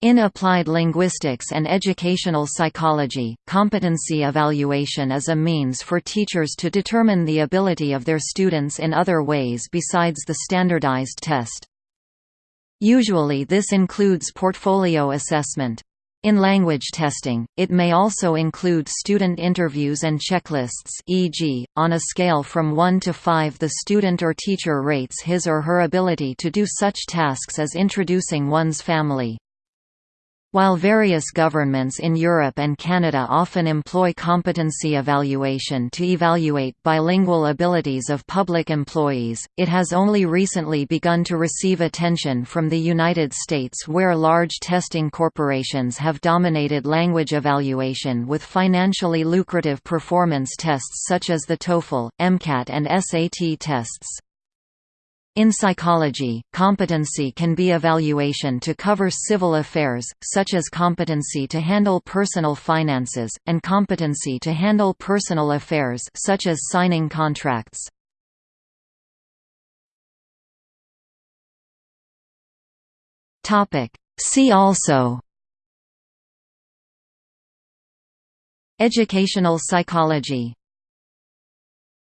In applied linguistics and educational psychology, competency evaluation is a means for teachers to determine the ability of their students in other ways besides the standardized test. Usually this includes portfolio assessment. In language testing, it may also include student interviews and checklists e.g., on a scale from 1 to 5 the student or teacher rates his or her ability to do such tasks as introducing one's family. While various governments in Europe and Canada often employ competency evaluation to evaluate bilingual abilities of public employees, it has only recently begun to receive attention from the United States where large testing corporations have dominated language evaluation with financially lucrative performance tests such as the TOEFL, MCAT and SAT tests. In psychology, competency can be evaluation to cover civil affairs, such as competency to handle personal finances, and competency to handle personal affairs such as signing contracts. See also Educational psychology